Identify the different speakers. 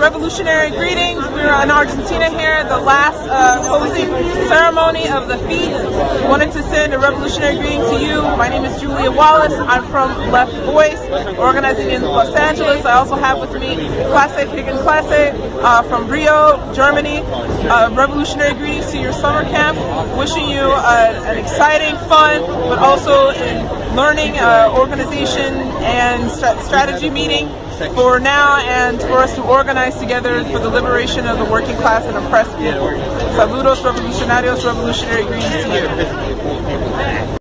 Speaker 1: revolutionary greetings. We're in Argentina here, the last uh, closing ceremony of the feast. Wanted to send a revolutionary greeting to you. My name is Julia Wallace. I'm from Left Voice, organizing in Los Angeles. I also have with me Klasse Gegen Klasse uh, from Rio, Germany. Uh, revolutionary greetings to your summer camp. Wishing you uh, an exciting, fun, but also in learning, uh, organization, and st strategy meeting for now and for us to organize together for the liberation of the working class and oppressed people. Saludos revolucionarios, revolutionary greetings to you.